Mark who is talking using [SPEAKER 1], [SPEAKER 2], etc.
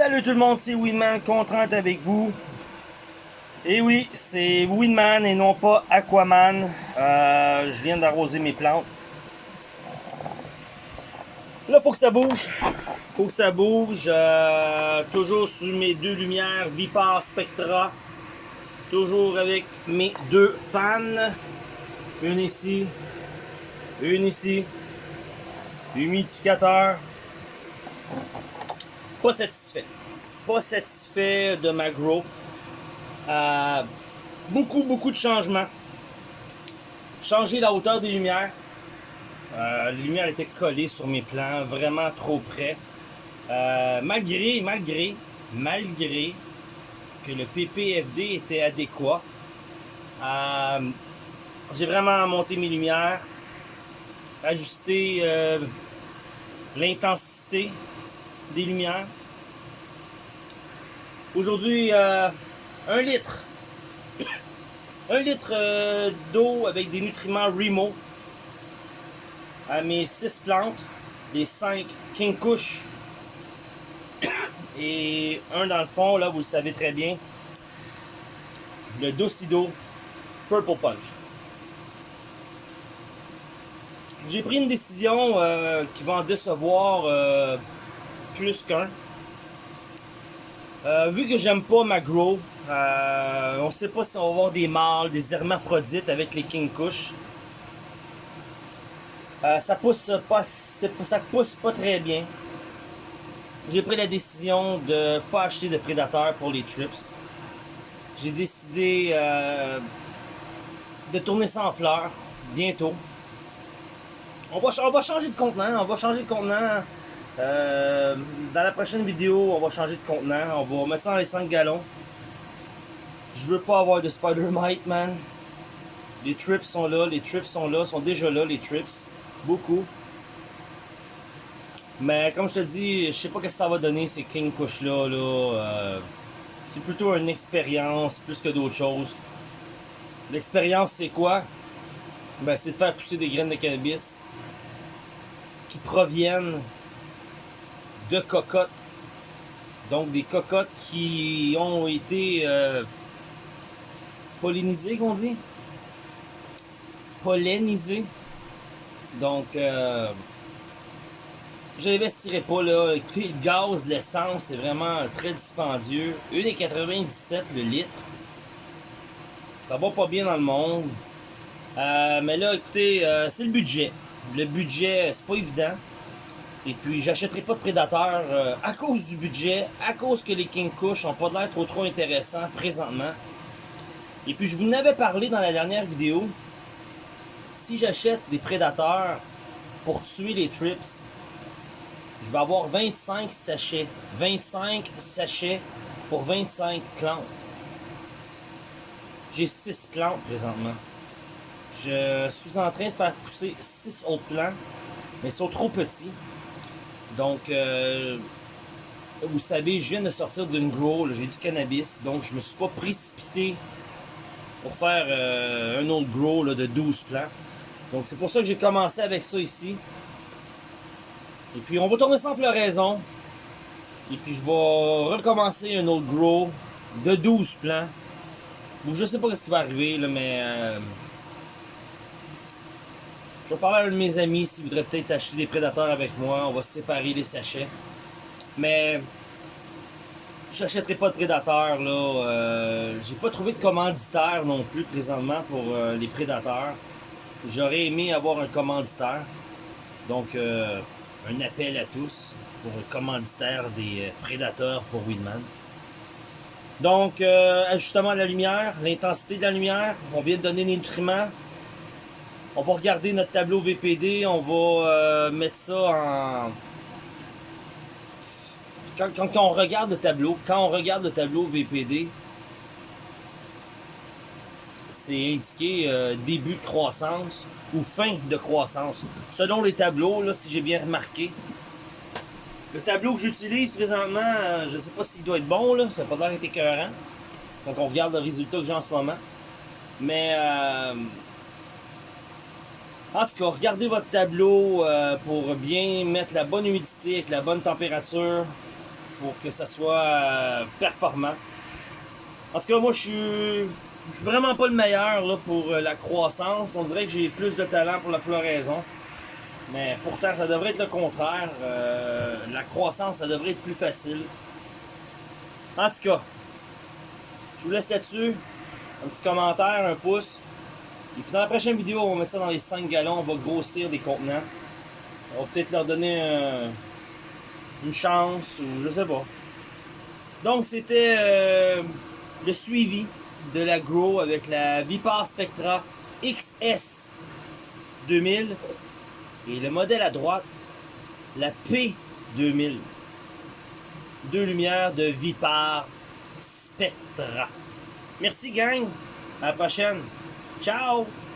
[SPEAKER 1] Salut tout le monde, c'est Winman, content avec vous. Et oui, c'est Winman et non pas Aquaman. Euh, je viens d'arroser mes plantes. Là, faut que ça bouge. Faut que ça bouge. Euh, toujours sur mes deux lumières Vipar Spectra. Toujours avec mes deux fans. Une ici. Une ici. Humidificateur. Pas satisfait. Pas satisfait de ma grow. Euh, beaucoup, beaucoup de changements. Changer la hauteur des lumières. Euh, les lumières étaient collées sur mes plans, vraiment trop près. Euh, malgré, malgré, malgré que le PPFD était adéquat, j'ai vraiment monté mes lumières, ajusté l'intensité des lumières. Aujourd'hui, euh, un litre. Un litre euh, d'eau avec des nutriments Remo à mes 6 plantes, les 5 King Kush et un dans le fond, là vous le savez très bien, le Docido Purple Punch. J'ai pris une décision euh, qui va en décevoir plus qu'un. Euh, vu que j'aime pas ma grow, euh, on sait pas si on va avoir des mâles, des hermaphrodites avec les King Kush. Euh, ça pousse pas, ça pousse pas très bien. J'ai pris la décision de pas acheter de prédateurs pour les trips. J'ai décidé de tourner ça en fleurs bientôt. On va, on va changer de contenant, on va changer de contenant euh, dans la prochaine vidéo, on va changer de contenant. On va mettre ça dans les 5 gallons. Je veux pas avoir de Spider-Mite, man. Les trips sont là, les trips sont là, sont déjà là, les trips. Beaucoup. Mais comme je te dis, je sais pas ce que ça va donner ces King Kush là. Euh, c'est plutôt une expérience plus que d'autres choses. L'expérience c'est quoi? Ben, c'est de faire pousser des graines de cannabis qui proviennent de cocottes. Donc des cocottes qui ont été euh, pollinisées, qu'on dit? Pollinisées. Donc, euh, je n'investirai pas là. Écoutez, le gaz, l'essence, c'est vraiment très dispendieux. 1,97 le litre. Ça va pas bien dans le monde. Euh, mais là, écoutez, c'est le budget. Le budget, c'est pas évident. Et puis, j'achèterai pas de prédateurs euh, à cause du budget, à cause que les King Kush n'ont pas l'air trop trop intéressants présentement. Et puis, je vous en avais parlé dans la dernière vidéo. Si j'achète des prédateurs pour tuer les trips, je vais avoir 25 sachets. 25 sachets pour 25 plantes. J'ai 6 plantes présentement. Je suis en train de faire pousser 6 autres plants, mais ils sont trop petits. Donc, euh, vous savez, je viens de sortir d'une grow, j'ai du cannabis, donc je me suis pas précipité pour faire euh, un autre grow de 12 plants. Donc c'est pour ça que j'ai commencé avec ça ici. Et puis on va tourner en floraison. Et puis je vais recommencer un autre grow de 12 plants. Donc je sais pas ce qui va arriver, mais... Euh, je vais parler à un de mes amis s'il voudrait peut-être acheter des prédateurs avec moi. On va séparer les sachets. Mais je n'achèterai pas de prédateurs. là. Euh, J'ai pas trouvé de commanditaire non plus présentement pour euh, les prédateurs. J'aurais aimé avoir un commanditaire. Donc, euh, un appel à tous pour un commanditaire des euh, prédateurs pour Winman. Donc, ajustement de la lumière, l'intensité de la lumière. On vient de donner des nutriments. On va regarder notre tableau VPD, on va euh, mettre ça en... Quand, on regarde le tableau, quand on regarde le tableau VPD, c'est indiqué euh, début de croissance ou fin de croissance. Selon les tableaux, là, si j'ai bien remarqué. Le tableau que j'utilise présentement, euh, je ne sais pas s'il doit être bon, là, ça n'a pas l'air d'être écœurant. Quand on regarde le résultat que j'ai en ce moment. Mais en tout cas, regardez votre tableau euh, pour bien mettre la bonne humidité avec la bonne température. pour que ça soit euh, performant. En tout cas, moi, je suis vraiment pas le meilleur là, pour euh, la croissance. On dirait que j'ai plus de talent pour la floraison. Mais pourtant, ça devrait être le contraire. La croissance, ça devrait être plus facile. En tout cas, je vous laisse là-dessus. Un petit commentaire, un pouce. Et puis dans la prochaine vidéo, on va mettre ça dans les 5 gallons. On va grossir des contenants. On va peut-être leur donner une chance ou je sais pas. Donc c'était euh, le suivi de la Grow avec la Vipar Spectra XS 2000 et le modèle à droite, la P2000. Deux lumières de Vipar Spectra. Merci gang, à la prochaine. Tchau!